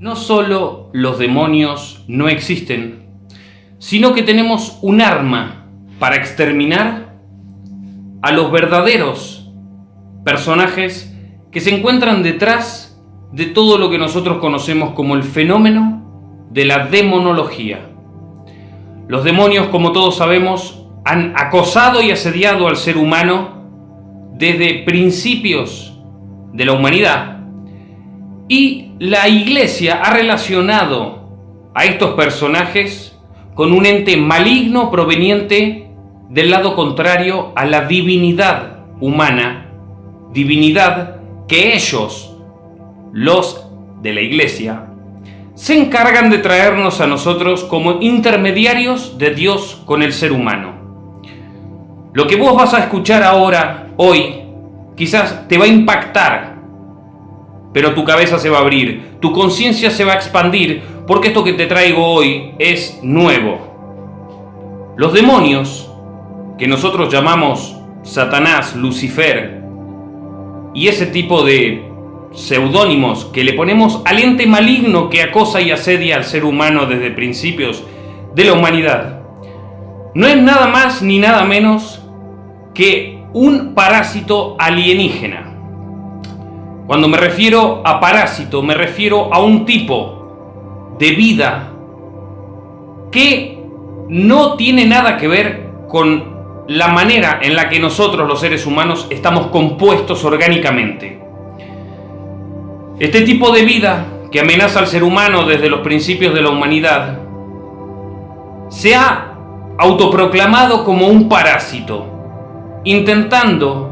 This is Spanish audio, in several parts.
No solo los demonios no existen, sino que tenemos un arma para exterminar a los verdaderos personajes que se encuentran detrás de todo lo que nosotros conocemos como el fenómeno de la demonología. Los demonios, como todos sabemos, han acosado y asediado al ser humano desde principios de la humanidad y la iglesia ha relacionado a estos personajes con un ente maligno proveniente del lado contrario a la divinidad humana, divinidad que ellos, los de la iglesia, se encargan de traernos a nosotros como intermediarios de Dios con el ser humano. Lo que vos vas a escuchar ahora, hoy, quizás te va a impactar pero tu cabeza se va a abrir, tu conciencia se va a expandir, porque esto que te traigo hoy es nuevo. Los demonios, que nosotros llamamos Satanás, Lucifer, y ese tipo de seudónimos que le ponemos al ente maligno que acosa y asedia al ser humano desde principios de la humanidad, no es nada más ni nada menos que un parásito alienígena cuando me refiero a parásito, me refiero a un tipo de vida que no tiene nada que ver con la manera en la que nosotros los seres humanos estamos compuestos orgánicamente. Este tipo de vida que amenaza al ser humano desde los principios de la humanidad se ha autoproclamado como un parásito, intentando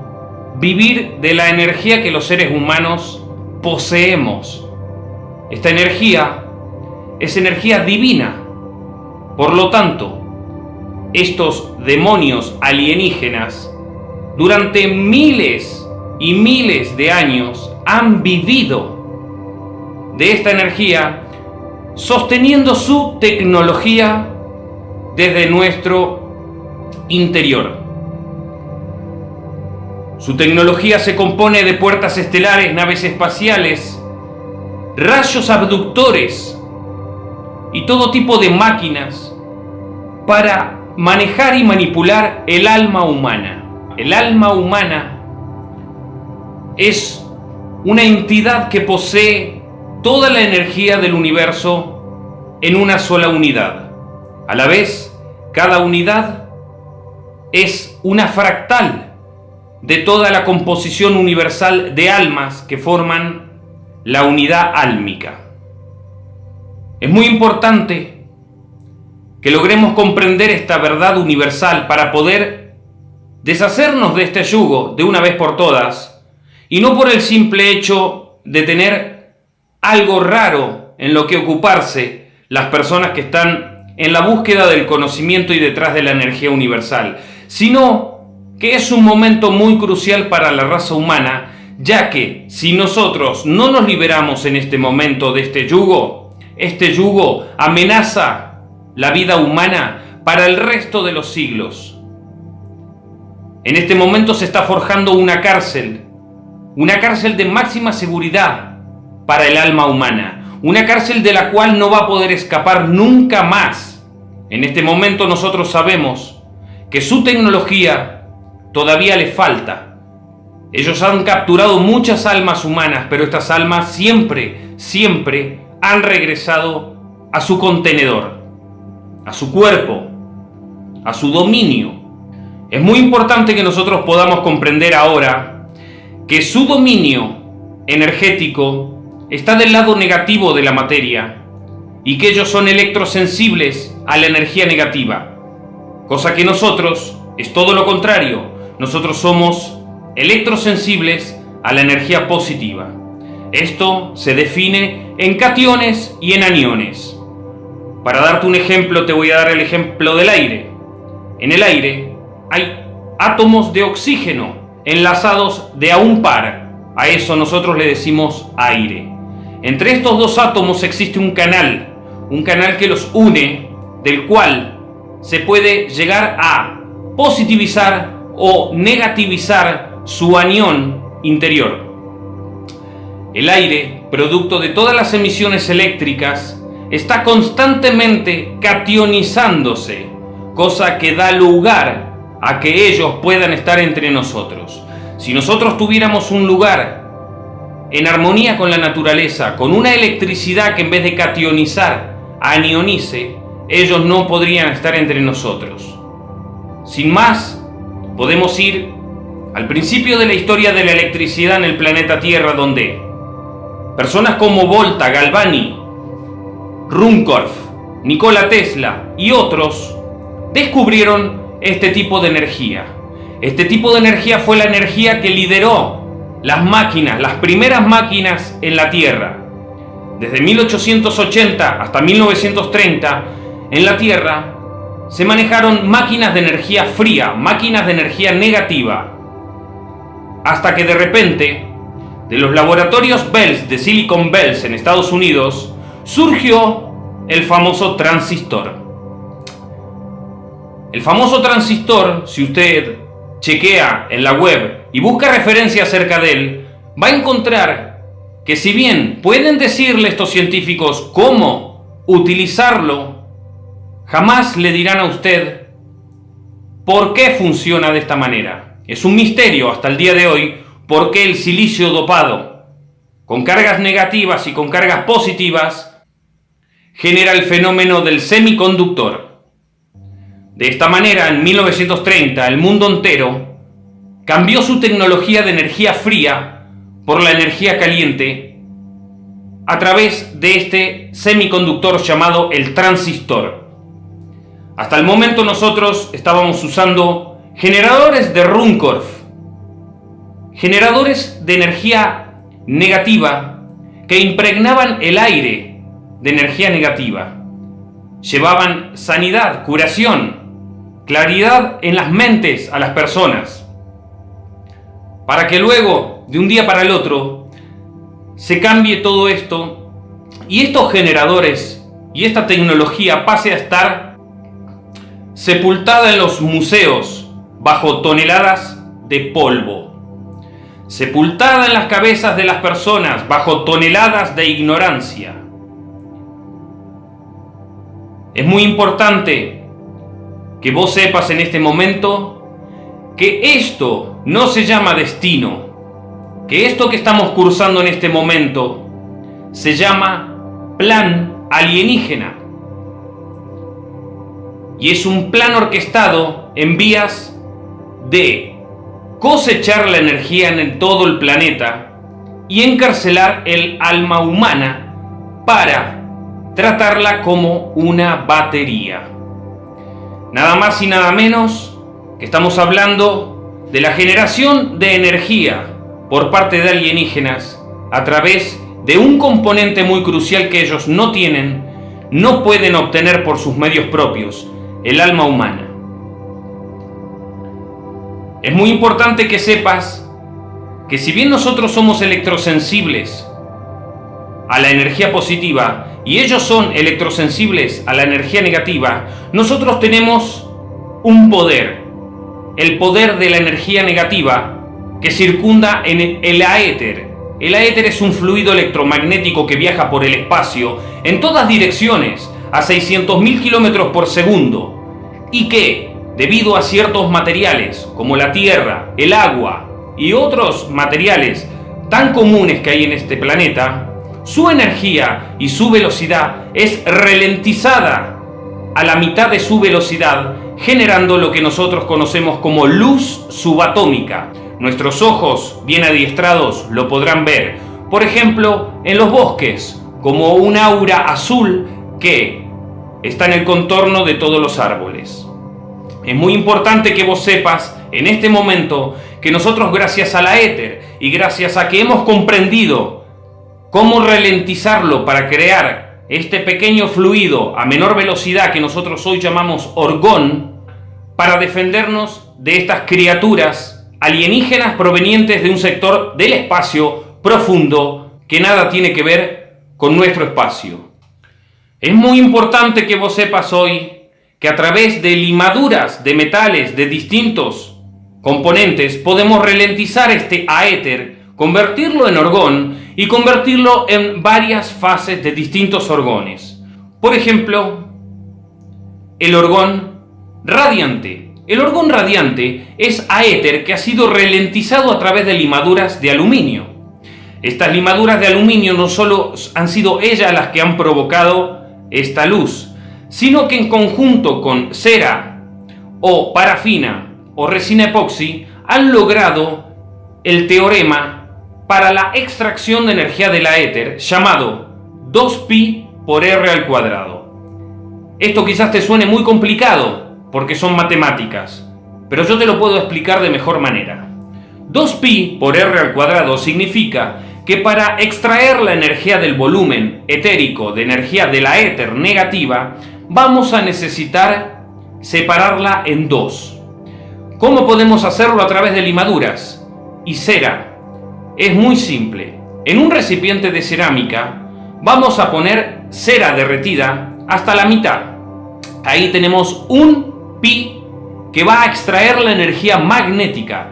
vivir de la energía que los seres humanos poseemos. Esta energía es energía divina. Por lo tanto, estos demonios alienígenas durante miles y miles de años han vivido de esta energía sosteniendo su tecnología desde nuestro interior. Su tecnología se compone de puertas estelares, naves espaciales, rayos abductores y todo tipo de máquinas para manejar y manipular el alma humana. El alma humana es una entidad que posee toda la energía del universo en una sola unidad. A la vez, cada unidad es una fractal de toda la composición universal de almas que forman la unidad álmica. Es muy importante que logremos comprender esta verdad universal para poder deshacernos de este yugo de una vez por todas y no por el simple hecho de tener algo raro en lo que ocuparse las personas que están en la búsqueda del conocimiento y detrás de la energía universal, sino que es un momento muy crucial para la raza humana, ya que si nosotros no nos liberamos en este momento de este yugo, este yugo amenaza la vida humana para el resto de los siglos. En este momento se está forjando una cárcel, una cárcel de máxima seguridad para el alma humana, una cárcel de la cual no va a poder escapar nunca más. En este momento nosotros sabemos que su tecnología todavía le falta. Ellos han capturado muchas almas humanas, pero estas almas siempre, siempre han regresado a su contenedor, a su cuerpo, a su dominio. Es muy importante que nosotros podamos comprender ahora que su dominio energético está del lado negativo de la materia y que ellos son electrosensibles a la energía negativa, cosa que nosotros es todo lo contrario, nosotros somos electrosensibles a la energía positiva. Esto se define en cationes y en aniones. Para darte un ejemplo, te voy a dar el ejemplo del aire. En el aire hay átomos de oxígeno enlazados de a un par. A eso nosotros le decimos aire. Entre estos dos átomos existe un canal, un canal que los une, del cual se puede llegar a positivizar o negativizar su anión interior. el aire, producto de todas las emisiones eléctricas, está constantemente cationizándose, cosa que da lugar a que ellos puedan estar entre nosotros. Si nosotros tuviéramos un lugar en armonía con la naturaleza, con una electricidad que en vez de cationizar, anionice, ellos no podrían estar entre nosotros. Sin más, podemos ir al principio de la historia de la electricidad en el planeta Tierra, donde personas como Volta, Galvani, Runcorf, Nikola Tesla y otros descubrieron este tipo de energía. Este tipo de energía fue la energía que lideró las máquinas, las primeras máquinas en la Tierra. Desde 1880 hasta 1930, en la Tierra se manejaron máquinas de energía fría, máquinas de energía negativa, hasta que de repente, de los laboratorios Bells de Silicon Bells en Estados Unidos, surgió el famoso transistor. El famoso transistor, si usted chequea en la web y busca referencia acerca de él, va a encontrar que si bien pueden decirle estos científicos cómo utilizarlo, jamás le dirán a usted por qué funciona de esta manera. Es un misterio hasta el día de hoy por qué el silicio dopado, con cargas negativas y con cargas positivas, genera el fenómeno del semiconductor. De esta manera, en 1930, el mundo entero cambió su tecnología de energía fría por la energía caliente a través de este semiconductor llamado el transistor. Hasta el momento nosotros estábamos usando generadores de Runcorf, generadores de energía negativa que impregnaban el aire de energía negativa. Llevaban sanidad, curación, claridad en las mentes a las personas, para que luego, de un día para el otro, se cambie todo esto y estos generadores y esta tecnología pase a estar sepultada en los museos bajo toneladas de polvo, sepultada en las cabezas de las personas bajo toneladas de ignorancia. Es muy importante que vos sepas en este momento que esto no se llama destino, que esto que estamos cursando en este momento se llama plan alienígena. Y es un plan orquestado en vías de cosechar la energía en todo el planeta y encarcelar el alma humana para tratarla como una batería. Nada más y nada menos que estamos hablando de la generación de energía por parte de alienígenas a través de un componente muy crucial que ellos no tienen, no pueden obtener por sus medios propios, el alma humana. Es muy importante que sepas que si bien nosotros somos electrosensibles a la energía positiva, y ellos son electrosensibles a la energía negativa, nosotros tenemos un poder, el poder de la energía negativa que circunda en el aéter. El aéter es un fluido electromagnético que viaja por el espacio en todas direcciones a 600.000 kilómetros por segundo y que, debido a ciertos materiales como la tierra, el agua y otros materiales tan comunes que hay en este planeta, su energía y su velocidad es ralentizada a la mitad de su velocidad, generando lo que nosotros conocemos como luz subatómica. Nuestros ojos, bien adiestrados, lo podrán ver, por ejemplo, en los bosques, como un aura azul que está en el contorno de todos los árboles. Es muy importante que vos sepas en este momento que nosotros gracias a la éter y gracias a que hemos comprendido cómo ralentizarlo para crear este pequeño fluido a menor velocidad que nosotros hoy llamamos orgón, para defendernos de estas criaturas alienígenas provenientes de un sector del espacio profundo que nada tiene que ver con nuestro espacio. Es muy importante que vos sepas hoy que a través de limaduras de metales de distintos componentes podemos ralentizar este aéter, convertirlo en orgón y convertirlo en varias fases de distintos orgones. Por ejemplo, el orgón radiante. El orgón radiante es aéter que ha sido ralentizado a través de limaduras de aluminio. Estas limaduras de aluminio no solo han sido ellas las que han provocado esta luz, sino que en conjunto con cera o parafina o resina epoxi han logrado el teorema para la extracción de energía de la éter llamado 2pi por r al cuadrado. Esto quizás te suene muy complicado porque son matemáticas, pero yo te lo puedo explicar de mejor manera. 2pi por r al cuadrado significa que para extraer la energía del volumen etérico de energía de la éter negativa, vamos a necesitar separarla en dos. ¿Cómo podemos hacerlo a través de limaduras y cera? Es muy simple. En un recipiente de cerámica vamos a poner cera derretida hasta la mitad. Ahí tenemos un pi que va a extraer la energía magnética.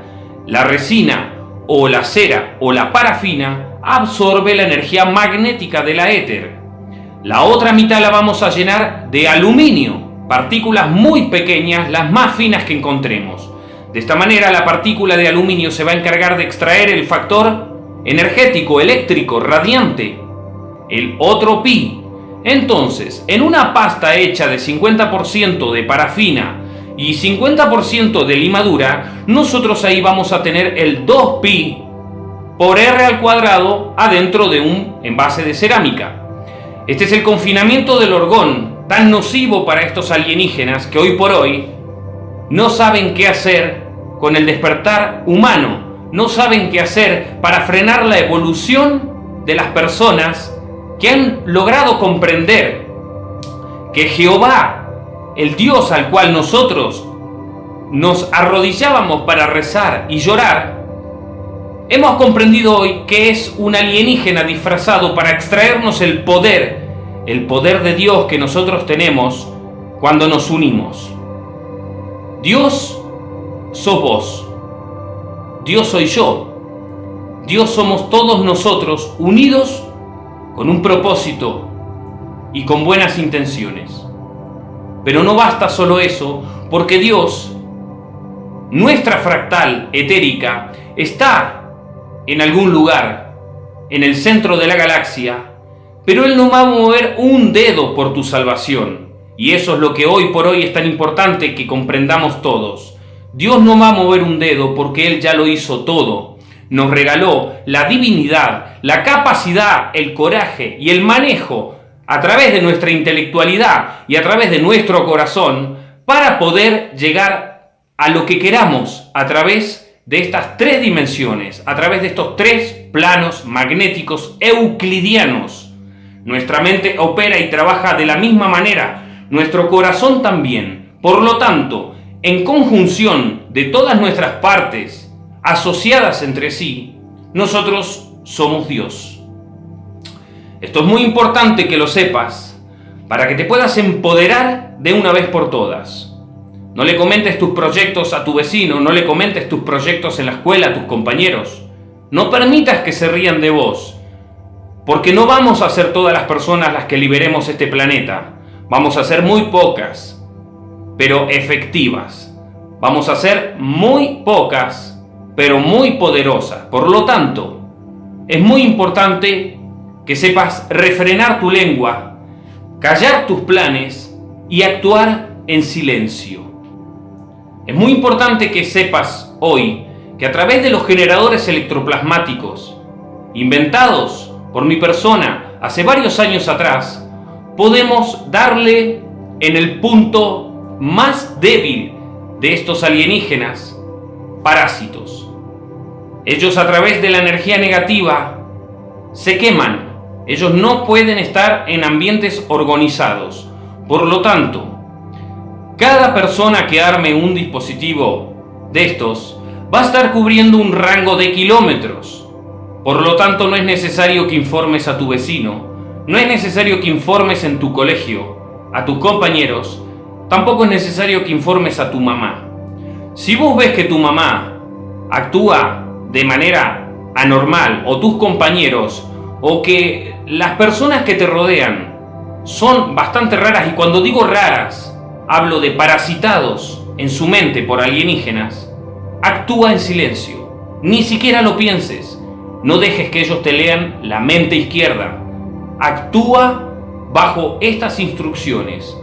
La resina o la cera o la parafina absorbe la energía magnética de la éter. La otra mitad la vamos a llenar de aluminio, partículas muy pequeñas, las más finas que encontremos. De esta manera la partícula de aluminio se va a encargar de extraer el factor energético, eléctrico, radiante, el otro pi, entonces, en una pasta hecha de 50% de parafina y 50% de limadura, nosotros ahí vamos a tener el 2pi por r al cuadrado adentro de un envase de cerámica. Este es el confinamiento del orgón, tan nocivo para estos alienígenas que hoy por hoy no saben qué hacer con el despertar humano, no saben qué hacer para frenar la evolución de las personas que han logrado comprender que Jehová, el Dios al cual nosotros nos arrodillábamos para rezar y llorar, hemos comprendido hoy que es un alienígena disfrazado para extraernos el poder, el poder de Dios que nosotros tenemos cuando nos unimos. Dios sos vos, Dios soy yo, Dios somos todos nosotros unidos con un propósito y con buenas intenciones. Pero no basta solo eso, porque Dios, nuestra fractal etérica, está en algún lugar, en el centro de la galaxia, pero Él no va a mover un dedo por tu salvación. Y eso es lo que hoy por hoy es tan importante que comprendamos todos. Dios no va a mover un dedo porque Él ya lo hizo todo nos regaló la divinidad, la capacidad, el coraje y el manejo a través de nuestra intelectualidad y a través de nuestro corazón para poder llegar a lo que queramos a través de estas tres dimensiones, a través de estos tres planos magnéticos euclidianos. Nuestra mente opera y trabaja de la misma manera, nuestro corazón también. Por lo tanto, en conjunción de todas nuestras partes asociadas entre sí, nosotros somos Dios. Esto es muy importante que lo sepas para que te puedas empoderar de una vez por todas. No le comentes tus proyectos a tu vecino, no le comentes tus proyectos en la escuela a tus compañeros. No permitas que se rían de vos, porque no vamos a ser todas las personas las que liberemos este planeta. Vamos a ser muy pocas, pero efectivas. Vamos a ser muy pocas, pero muy poderosa. Por lo tanto, es muy importante que sepas refrenar tu lengua, callar tus planes y actuar en silencio. Es muy importante que sepas hoy que a través de los generadores electroplasmáticos, inventados por mi persona hace varios años atrás, podemos darle en el punto más débil de estos alienígenas parásitos. Ellos a través de la energía negativa se queman. Ellos no pueden estar en ambientes organizados. Por lo tanto, cada persona que arme un dispositivo de estos va a estar cubriendo un rango de kilómetros. Por lo tanto, no es necesario que informes a tu vecino, no es necesario que informes en tu colegio, a tus compañeros, tampoco es necesario que informes a tu mamá. Si vos ves que tu mamá actúa de manera anormal o tus compañeros o que las personas que te rodean son bastante raras y cuando digo raras, hablo de parasitados en su mente por alienígenas, actúa en silencio. Ni siquiera lo pienses. No dejes que ellos te lean la mente izquierda. Actúa bajo estas instrucciones.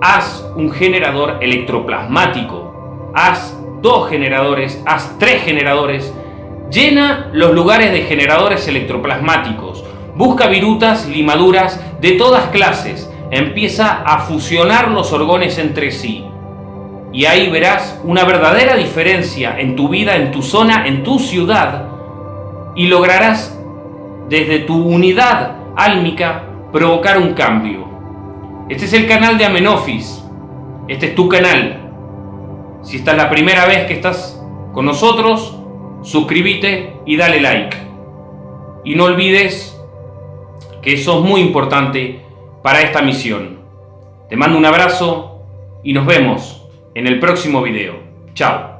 Haz un generador electroplasmático. Haz dos generadores, haz tres generadores. Llena los lugares de generadores electroplasmáticos. Busca virutas, limaduras de todas clases. Empieza a fusionar los orgones entre sí. Y ahí verás una verdadera diferencia en tu vida, en tu zona, en tu ciudad. Y lograrás desde tu unidad álmica provocar un cambio. Este es el canal de Amenofis. Este es tu canal. Si esta es la primera vez que estás con nosotros, suscríbete y dale like. Y no olvides que eso es muy importante para esta misión. Te mando un abrazo y nos vemos en el próximo video. Chao.